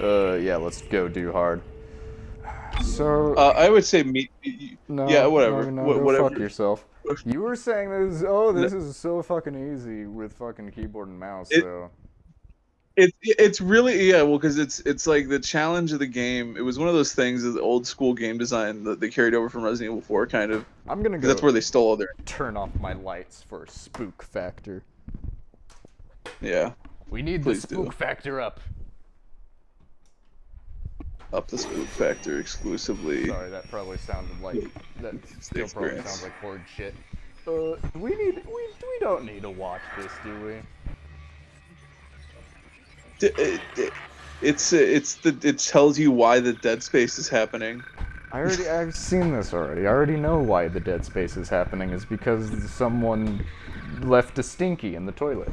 Uh, yeah, let's go do hard. So. Uh, I would say me. no, yeah, whatever. No, no, Wha- go whatever. fuck yourself. You were saying this. Oh, this is so fucking easy with fucking keyboard and mouse. It- so. It, it's really yeah well because it's it's like the challenge of the game it was one of those things of the old school game design that they carried over from resident evil 4 kind of I'm gonna go. that's where they stole all their turn off my lights for spook factor. yeah We need Please the do. spook factor up. up the spook factor exclusively Sorry, that probably sounded like that. Still probably sounds like horde shit. Uh, we need we we don't need to watch this, do we? D- it- it- it's it's the it tells you why the dead space is happening I already I've seen this already. I already know why the dead space is happening. Is because someone left a stinky in the toilet.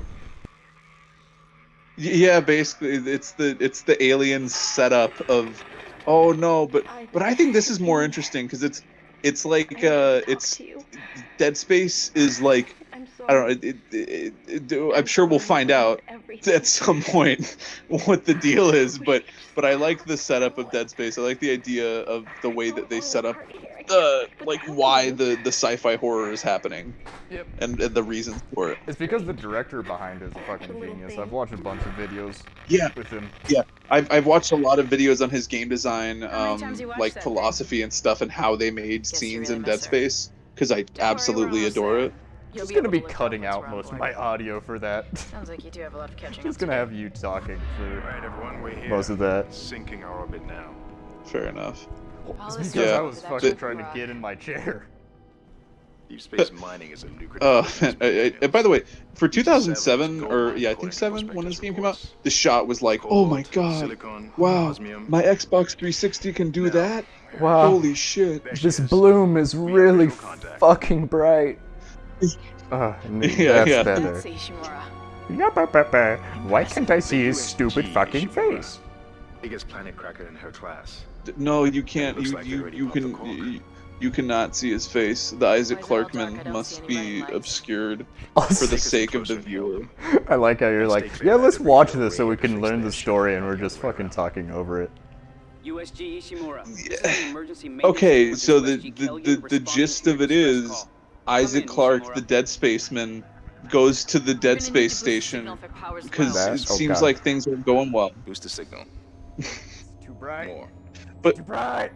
Yeah basically it's the it's the alien setup of oh no but but i think this is more interesting because it's it's like uh it's dead space is like i don't know it, it, it, it, i'm sure we'll find out at some point what the deal is but but i like the setup of dead space i like the idea of the way that they set up the like why the the sci-fi horror is happening Yep. and, and the reasons for it It's because the director behind it is a fucking genius. I've watched a bunch of videos yeah with him. Yeah, I've, I've watched a lot of videos on his game design, um, times you watched like that philosophy and stuff, and how they made Guess scenes really in Dead her. Space. Because I worry, we're absolutely almost adore there. it. You'll Just be gonna be cutting out most of my audio for that. Sounds like you do have a lot of catching Just gonna have you talking for Right, everyone, we're here. most of that. Sinking our orbit now. Fair enough. All It's because Yeah. I was fucking actually trying to get in my chair. Deep space mining is a lucrative. Uh, business I, I, and by the way, for 2007 or yeah, I think to seven when this game came out, the shot was like, oh my god, silicon, wow, osmium. my Xbox 360 can do Now, that. Wow. Holy shit. This bloom is really fucking bright. Uh, Yeah, that's yeah. better. That's Ishimura. Yup, Why can't I see his stupid fucking face? Biggest planet cracker in her class. No, you can't. You like you, you can. You, you cannot see his face. The Isaac Why is it all dark? I Clarkman must be obscured Oh, for the sake of the viewer. I like how you're like, yeah, let's watch this so we can learn the story, and we're just fucking talking over it. USG Ishimura. Yeah. an emergency maintenance Okay, so the the, the, the gist of your it distress is call. Isaac in, Clarke, the Dead Spaceman, goes to the Dead We're gonna need to Space Station signal for powers because well. it oh, seems God. like things are going well. Boost the signal. Too bright. More. But Too bright.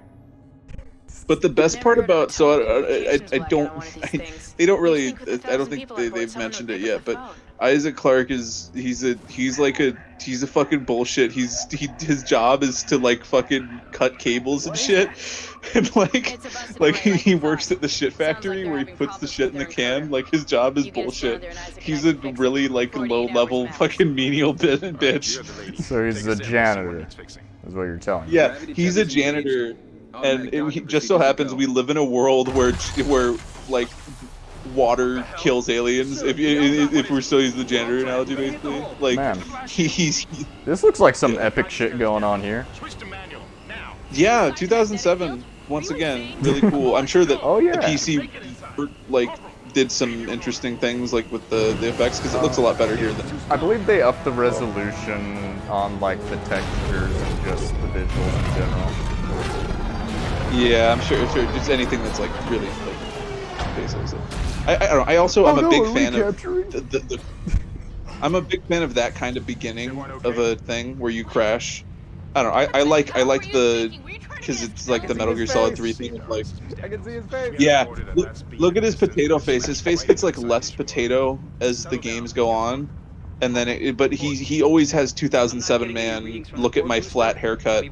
but the best part about so I, I, I, I don't on one of these I, they don't really think with a I don't think they they've mentioned it yet but phone. Isaac Clarke is he's a he's like a he's a fucking bullshit. He's he his job is to like fucking cut cables and shit, and like It's a busted like he, he works at the shit Sounds like factory where he puts the shit in the can. encoder. Like his job is You get us bullshit. down there and Isaac He's and I a can fix it. really like low level fucking menial bit bitch. you're the lady. So he's the a sample, see what janitor. needs. Is what you're telling me. Yeah, he's a trap oh is engaged. janitor, and it, just so happens we live in a world where where like water kills aliens. If you- if we're still using the janitor analogy, basically, like Man. he's he- This looks like some Yeah. epic shit going on here. Switch to manual now. yeah, 2007. Once again, really cool. I'm sure that Oh, yeah. the PC like did some interesting things like with the the effects because it looks a lot better here than I believe they upped the resolution on like the textures and just the visuals in general. Yeah, I'm sure. Sure, just anything that's like really like basic. So. I, I don't know. I also Oh, I'm a no, big fan of capturing? the, the, the. I'm a big fan of that kind of beginning of a thing where you crash. I don't know. I, I like I like the because it's like the Metal Gear Solid 3 thing of like I can see his face. yeah. Look, look at his potato face. His face gets like less potato as the games go on. And then, it, but he he always has 2007 man. Look at my flat haircut.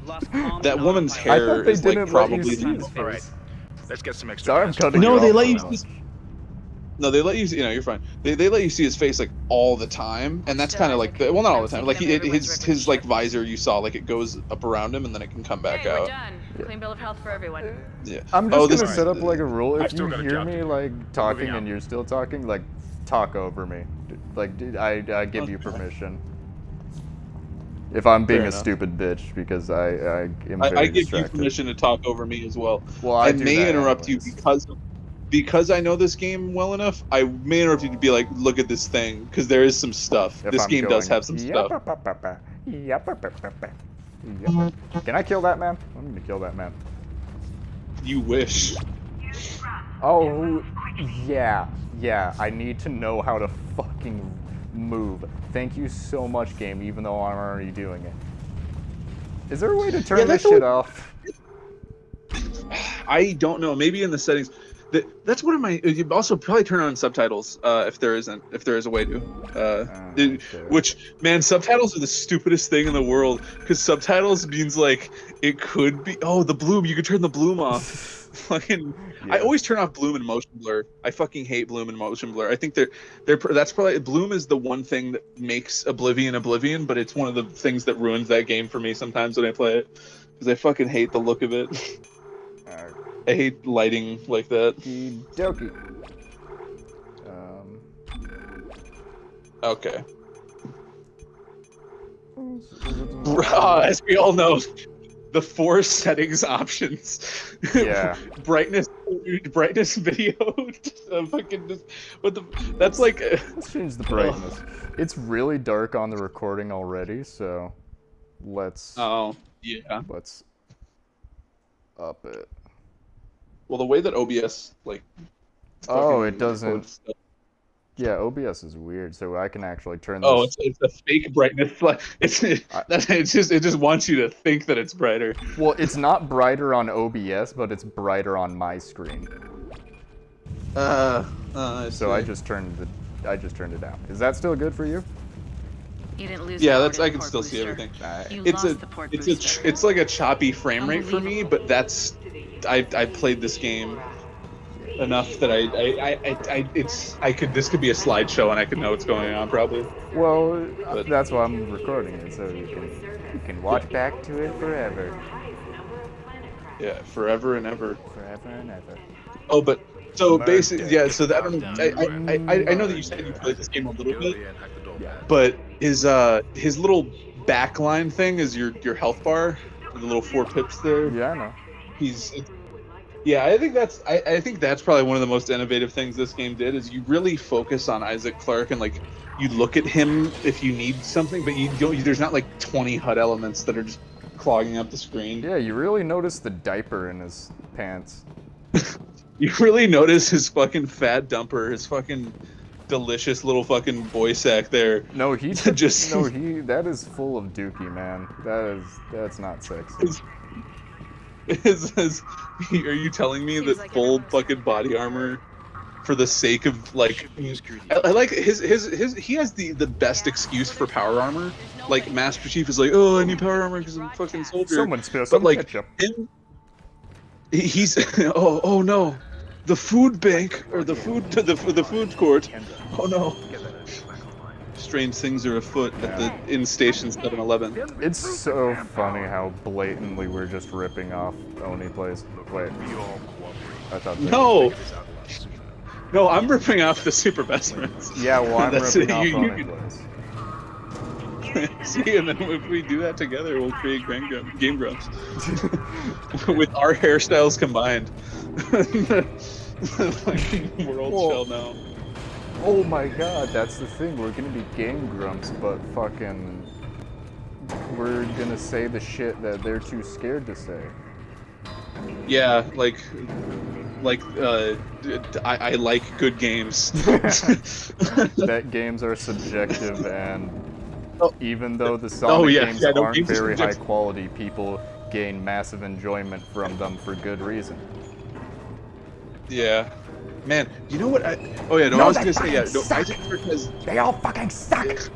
That woman's I hair thought they is like didn't probably see the his Alright. Let's get some extra. Sorry, I'm cutting No, you they let you. See, no, they let you. See, you know, you're fine. They, they let you see his face like all the time, and that's kind of like Isaac, the, well, not all the time. Like he, everyone's his his like visor, you saw like it goes up around him, and then it can come back Hey, we're out. done. Clean bill of health for everyone. Yeah. I'm Oh, just this gonna set up like a rule. If you hear me like talking and you're still talking, like talk over me. Like I I give you permission. If I'm being Fair a enough. stupid bitch because I I am I, very I give you permission to talk over me as well. Well, I I do may that interrupt anyways. you because because I know this game well enough. I may interrupt you to be like, look at this thing, because there is some stuff. If this I'm game does have some stuff. "Yappa-pa-pa-pa, Yep. Yep. Can I kill that man? I'm gonna kill that man. You wish. Oh, yeah, yeah. I need to know how to fucking move. Thank you so much, game. Even though I'm already doing it. Is there a way to turn Yeah, this shit off? I don't know. Maybe in the settings. That, that's one of my. You also probably turn on subtitles uh, if there isn't. If there is a way to. Uh, Ah, it- which man, subtitles are the stupidest thing in the world because subtitles means like it could be. Oh, the bloom. You could turn the bloom off. Fucking. I always turn off bloom and motion blur. I fucking hate bloom and motion blur. I think they're they're that's probably bloom is the one thing that makes Oblivion Oblivion, but it's one of the things that ruins that game for me sometimes when I play it because I fucking hate the look of it. I hate lighting like that. Dokie. Um, Okay. Uh, as we all know, the four settings options. Yeah. brightness, brightness, video. uh, fucking, just- what the? That's like. uh, let's change the brightness. It's really dark on the recording already, so let's Oh yeah. let's up it. Well, the way that OBS like. Oh, it doesn't- stuff- Yeah, OBS is weird, so I can actually turn Oh, it's, it's a fake brightness. Like it's that's it's just it just wants you to think that it's brighter. Well, it's not brighter on OBS, but it's brighter on my screen. Uh, uh So I just turned the I just turned it down. Is that still good for you? You didn't lose. Yeah, the that's I can still port see booster. everything. Alright. You it's lost a the port it's a booster. ch- it's like a choppy frame rate for me, but that's I I played this game enough that I I, I, I, I it's I could this could be a slideshow and I could know what's going on probably. Well, But- that's why I'm recording it, so you can you can watch back to it forever, Yeah, forever and ever. forever and ever. Oh, but so Murder. basically, yeah. So that I, don't know, I, I I I know that you said you played this game a little bit, but his uh his little backline thing is your your health bar, the little four pips there. Yeah, I know. He's yeah i think that's I, I think that's probably one of the most innovative things this game did is you really focus on isaac clarke and like you look at him if you need something but you don't there's not like 20 hud elements that are just clogging up the screen Yeah, you really notice the diaper in his pants. you really notice his fucking fat dumper his fucking delicious little fucking boy sack there No, he Just- just no he that is full of dookie, man. That is that's not sexy. is, is are you telling me Seems that like full fucking body armor for the sake of like I, I like his his his he has the the best excuse for power armor. like master chief is like oh i need power armor because i'm a fucking soldier. Someone spill but some like ketchup. him he's oh oh no. The food bank or the food the the food court. Oh no strange things are afoot at the in station 7-eleven It's so funny how blatantly we're just ripping off Oney plays. Wait, I thought. no no i'm ripping off the super best friends Yeah, well, I'm That's ripping it, off you- Oney you- plays. See, and then if we do that together, we'll create Grand Grum- Game Grumps with our hairstyles combined. the world Whoa. shall know. Oh my god, that's the thing. We're gonna be Game Grumps, but fucking. We're gonna say the shit that they're too scared to say. Yeah, like, like, uh, I like good games. that games are subjective and Oh. even though the Sonic yeah, games yeah, no, aren't games are very high quality, people gain massive enjoyment from them for good reason. yeah, man. You know what? I, oh yeah, no, No, I was gonna say yeah. No, suck. Isaac has They all fucking suck.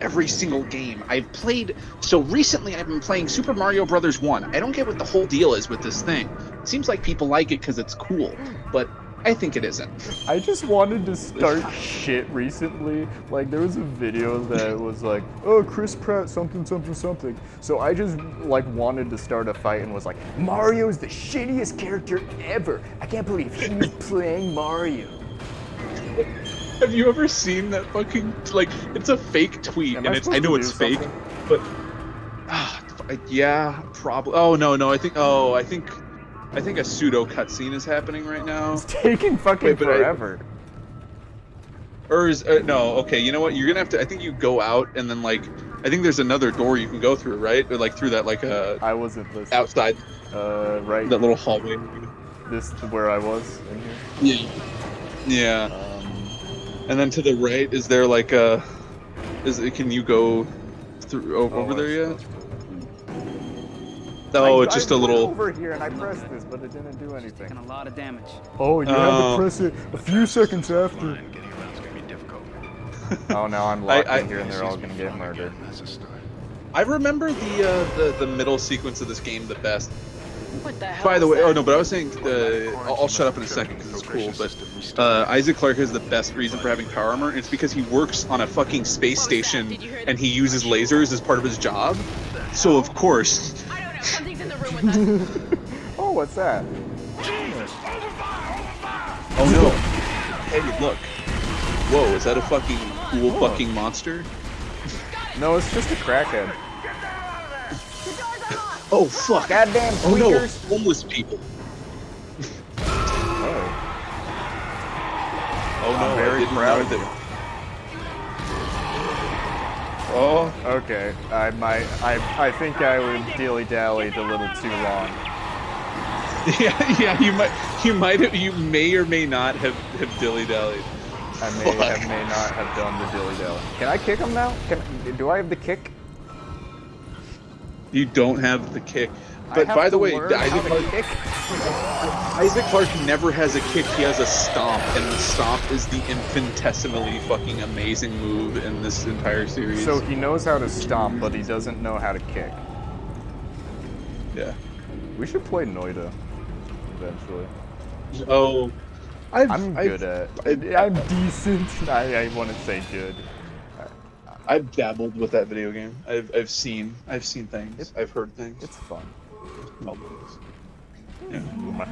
every single game. I've played so recently I've been playing Super Mario Brothers 1. I don't get what the whole deal is with this thing. It seems like people like it cuz it's cool, but I think it isn't. I just wanted to start shit recently. Like there was a video that was like, "Oh, Chris Pratt, something, something, something." So I just like wanted to start a fight and was like, "Mario's the shittiest character ever. I can't believe he's playing Mario." Have you ever seen that fucking like? It's a fake tweet, Am and I it's I know it's do fake, but ah, yeah, probably. Oh no, no, I think. Oh, I think, I think a pseudo cutscene is happening right now. It's taking fucking Wait, but I- forever. Or is uh, no? Okay, you know what? You're gonna have to. I think you go out and then like, I think there's another door you can go through, right? Or like through that like uh I wasn't listening. outside Uh, right. that little hallway. This to where I was in here. Yeah. Yeah. Um, And then to the right, is there like a? Is it, can you go through over oh, there I- yet? That's- Oh, I- it's just I a went little. over here and I pressed this, but it didn't do Taking anything. a lot of damage. Oh, you had Oh. to press it a few seconds after. Fine, getting around's gonna be difficult. Oh, now I'm I- locked I- in here and they're all gonna get murdered. That's a start. I remember the uh, the the middle sequence of this game the best. What the hell? By the was way, oh no, but I was saying, uh, I'll, I'll shut up in a second because it's cool. But uh, Isaac Clarke has the best reason for having power armor. And it's because he works on a fucking space station and he uses lasers as part of his job. So of course, I. Something's in the room with us. Oh, what's that? oh no, hey look, whoa, is that a fucking cool Oh. fucking monster? No, it's just a crackhead. Oh fuck! Goddamn Oh no, homeless people. Oh. Oh no, I'm very I didn't proud know of you. that. Oh, Okay, I might. I I think I would dilly dallied a little too long. yeah, yeah. You might, you might, have, you may or may not have have dilly dallied. I may Fuck. have may not have done the dilly dally. Can I kick him now? Can do I have the kick? You don't have the kick. I But by the way, Isaac how to Clarke, kick. Isaac Clarke never has a kick. He has a stomp, and the stomp is the infinitesimally fucking amazing move in this entire series. So he knows how to stomp, but he doesn't know how to kick. yeah. We should play Noita eventually. Oh, I've, I'm I've, good at. I've- I'm decent. I, I want to say good. I've dabbled with that video game. I've I've seen I've seen things. It- I've heard things. It's fun. Oh, yeah. My-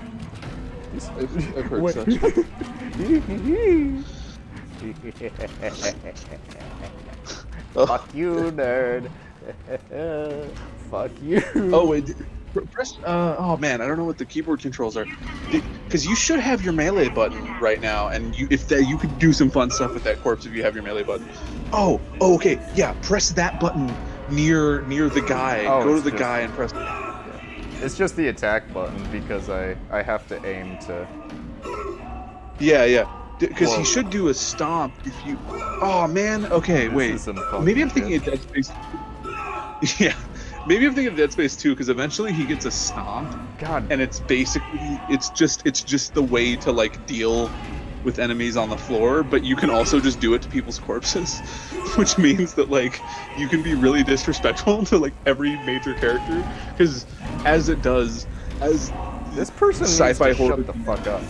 I've, I've heard such. Fuck you, nerd. Fuck you. Oh wait, press. Uh, oh man, I don't know what the keyboard controls are. Because you should have your melee button right now, and you if that you could do some fun stuff with that corpse if you have your melee button. Oh, oh okay, yeah. Press that button near near the guy. Oh, Go to the just- guy and press. It's just the attack button because I I have to aim to. Yeah, yeah. Because he should do a stomp if you. Oh man. Okay, This wait. Maybe I'm thinking shit. of Dead Space. yeah. Maybe I'm thinking of Dead Space 2 because eventually he gets a stomp. God. and it's basically it's just it's just the way to like deal with enemies on the floor but you can also just do it to people's corpses which means that like you can be really disrespectful to like every major character because as it does as This person Sci-fi horror. shut the fuck up.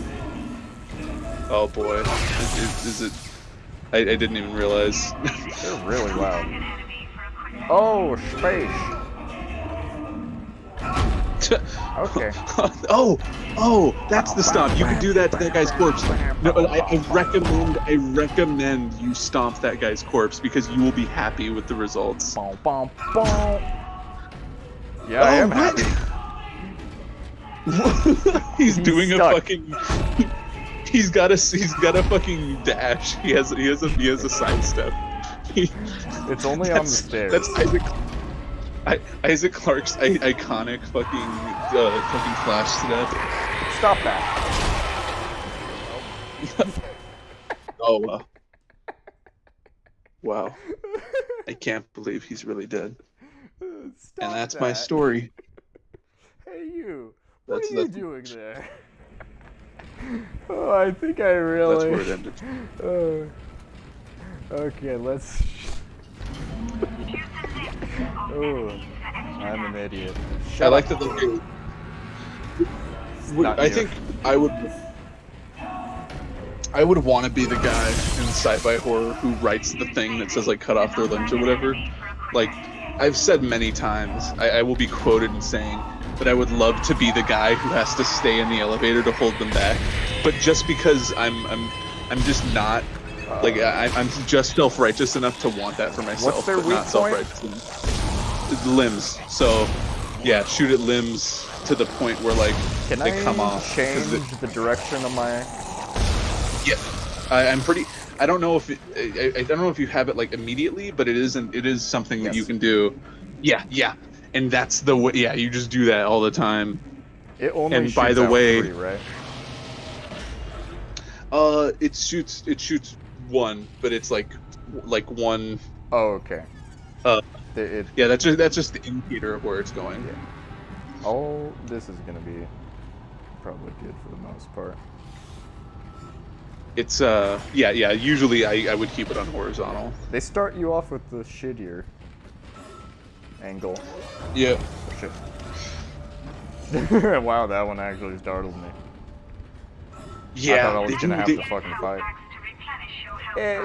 oh boy is, is, is it I, I didn't even realize They're really loud. Oh, space. Okay. oh oh that's the stomp you can do that to that guy's corpse no I, I recommend i recommend you stomp that guy's corpse because you will be happy with the results Yeah, I Oh, am what? happy. he's, He's doing stuck. a fucking. He's got a he's got a fucking dash. He has he has a he has a sidestep. It's only on the stairs. That's Isaac. I, Isaac Clarke's I, iconic fucking uh, fucking flash to death. Stop that. Oh wow. Wow. I can't believe he's really dead. Stop And that's my story. Hey, you. What That's- are you that's- doing there? Oh, I think I really. That's really. where it ended. Uh, okay, let's. oh, I'm an idiot. I Shut like up. that. the- It's Would- not I you. think I would. I would want to be the guy in sci-fi horror who writes the thing that says like "cut off their limbs" or whatever. Like I've said many times, I, I will be quoted in saying that I would love to be the guy who has to stay in the elevator to hold them back. But just because I'm I'm I'm just not like I, I'm just self-righteous enough to want that for myself, What's their but weak not point? Limbs. So yeah, shoot at limbs to the point where like Can they I come off. change it- the direction of my? yeah, I, I'm pretty. I don't know if it, I, I don't know if you have it like immediately, but it isn't. It is something that you can do. Yeah, yeah, and that's the way. Yeah, you just do that all the time. It only And by the way- three, right? Uh, it shoots. It shoots one, but it's like like one. Oh, okay. Uh, The- it, Yeah, that's just that's just the indicator of where it's going. all this is gonna be probably good for the most part. It's uh, yeah, yeah. Usually, I I would keep it on horizontal. They start you off with the shittier angle. Yeah. Shit. wow, that one actually startled me. Yeah. I thought I was gonna do- have they- to fucking fight.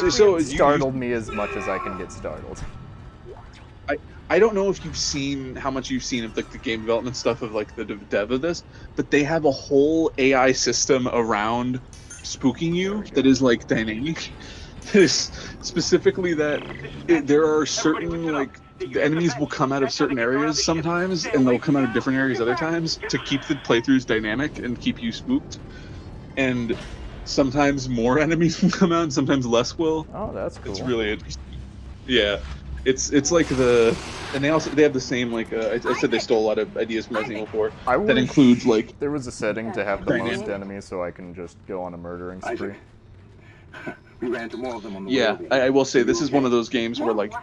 So- so it you- startled me as much as I can get startled. I I don't know if you've seen how much you've seen of like the game development stuff of like the dev dev of this, but they have a whole AI system around spooking you that is like dynamic. That is specifically that it, there are certain like the enemies will come out of certain areas sometimes, and they'll come out of different areas other times to keep the playthroughs dynamic and keep you spooked. And sometimes more enemies will come out, and sometimes less will. Oh, that's cool. It's really interesting. Yeah, it's it's like the and they also they have the same like uh, I, I said they stole a lot of ideas from Resident Evil 4. I That includes like there was a setting to have the Dynamic. most enemies so I can just go on a murdering spree. We ran into more of them on the yeah. way over I. I will say this is one of those games where like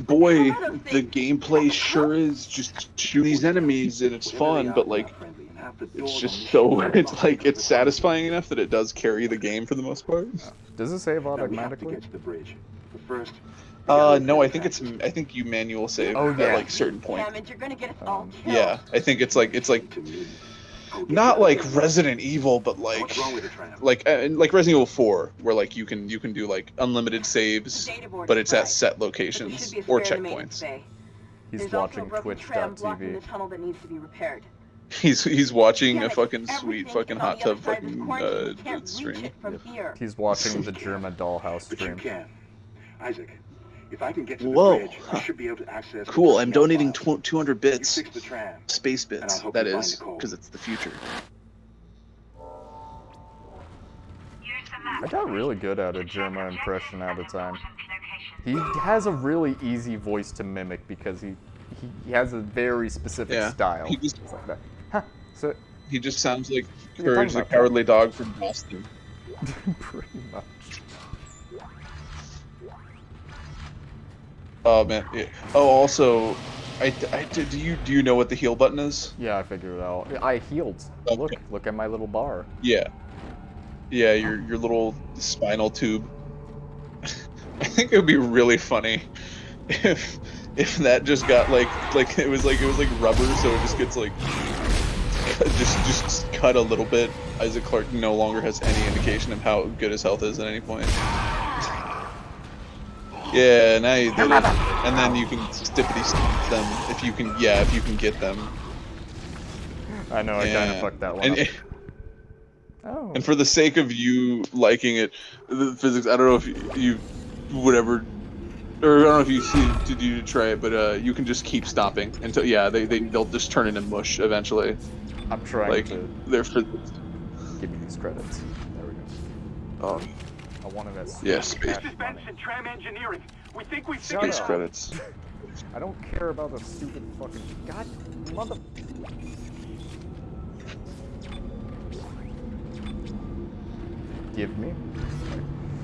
boy the gameplay sure is just shoot these enemies and it's fun, but like Friendly, and half the it's just so it's like it's satisfying enough that it does carry the game for the most part. Does it save Now we have to automatically? get to the bridge. But first, we Uh no, I think it's I think you manual save Oh, at yeah. like certain point. Damn it, you're gonna get us all Um, killed. Yeah, I think it's like it's like to me. Go get not like. Resident Evil, but like What's wrong with the tram? like uh, like Resident Evil 4, where like you can you can do like unlimited saves, but it's at set locations should be a or spare in the maintenance checkpoints. He's There's watching broken tram Twitch.tv. the tunnel that needs to be repaired. He's he's watching Damn a fucking sweet fucking hot tub side of this fucking uh, We can't reach stream. it from here. He's watching the Jerma dollhouse stream. Isaac, if I can get to the Whoa. bridge, I should be able to access. Cool, I'm donating files. tw- 200 You bits, fix the tram. space bits. I'll help That you find is, Nicole. because it's the future. I got really good at a Jerma impression at a time. He has a really easy voice to mimic because he he, he has a very specific Yeah. style. He just- like that. Huh. So He just sounds like Courage the about- Cowardly Dog from Boston. pretty much. Oh man. Yeah. Oh, also, I, I do you do you know what the heal button is? Yeah, I figured it out. I healed. Okay. Look, look at my little bar. Yeah. Yeah, your your little spinal tube. I think it would be really funny if if that just got like like it was like it was like rubber, so it just gets like just just cut a little bit. Isaac Clarke no longer has any indication of how good his health is at any point. Yeah, now you did it. And then you can stippity stomp them if you can. Yeah, if you can get them. I know I kind of fucked that one And up. Oh. And for the sake of you liking it, the physics, I don't know if you, you would ever, or I don't know if you see, did you try it, but uh, you can just keep stopping until, yeah, they, they, they'll just turn into mush eventually. I'm trying Like, to they're for, give me these credits. There we go. um, I wanted that Yeah, sweet space. cash money. tram engineering. We think we Shut space credits. I don't care about the stupid fucking god mother. Give me.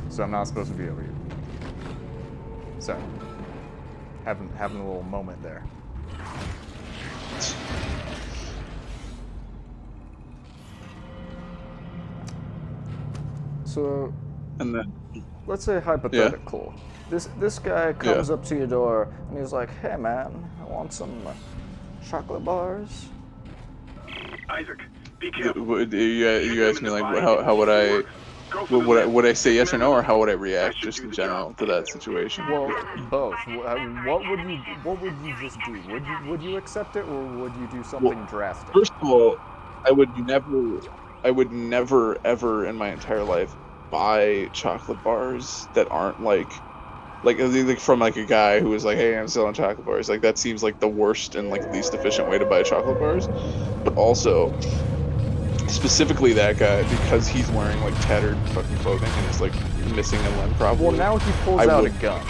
So I'm not supposed to be over here. So having having a little moment there. So And then, let's say hypothetical. This this guy comes up to your door and he's like, "Hey man, I want some uh, chocolate bars." Isaac, be would, you, you asked me, like, how, how would I, would, would I, would I say yes or no, or how would I react just in general to that situation? Well, both. What would you What would you just do? Would you Would you accept it, or would you do something drastic? First of all, I would never, I would never ever in my entire life buy chocolate bars that aren't like, like uh, like from like a guy who was like, hey, I'm selling chocolate bars. Like that seems like the worst and like least efficient way to buy chocolate bars. But also, specifically that guy because he's wearing like tattered fucking clothing and is like missing a limb probably. Well, now he pulls I out would- a gun.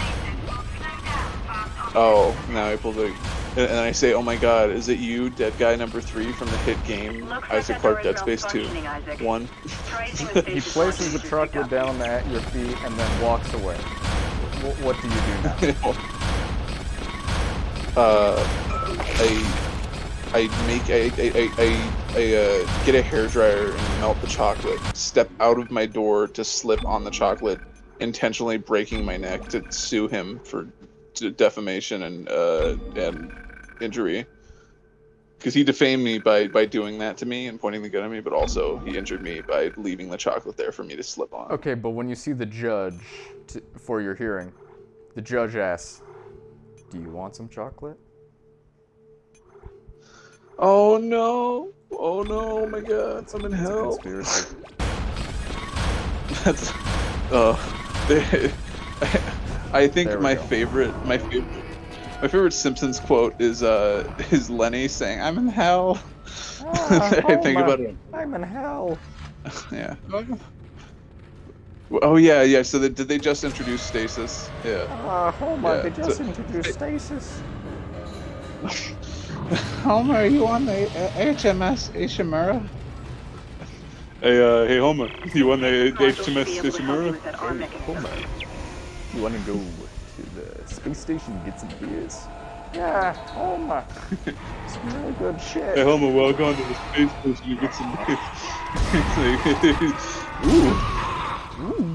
Oh, now I pulled it. And, and I say, oh my god, is it you, dead guy number three from the hit game, Isaac Clarke Dead Space 2? One. He places the chocolate down at your feet and then walks away. What, what do you do now? uh, I, I make, I, I, I, I, I uh, get a hairdryer and melt the chocolate, step out of my door to slip on the chocolate, intentionally breaking my neck to sue him for d- defamation and, uh, and injury. Because he defamed me by, by doing that to me and pointing the gun at me, but also he injured me by leaving the chocolate there for me to slip on. Okay, but when you see the judge t- for your hearing, the judge asks, "Do you want some chocolate?" Oh no! Oh no! Oh my god! I'm in It's a hell. conspiracy. That's. Uh, they, I think my go. favorite, my favorite, my favorite Simpsons quote is uh is Lenny saying, "I'm in hell." I think about it. I'm in hell. Yeah. Oh yeah, yeah. So they, did they just introduce stasis? Yeah. Ah, Homer, Yeah, they just so- introduced stasis. Homer, are you on the uh, HMS Ishimura? Hey, uh, hey Homer, you on the HMS Ishimura? Homer, you want to go to the space station and get some beers? Yeah, Homer. some really good shit. Hey Homer, welcome to the space station. You get some. beers. Ooh. Ooh.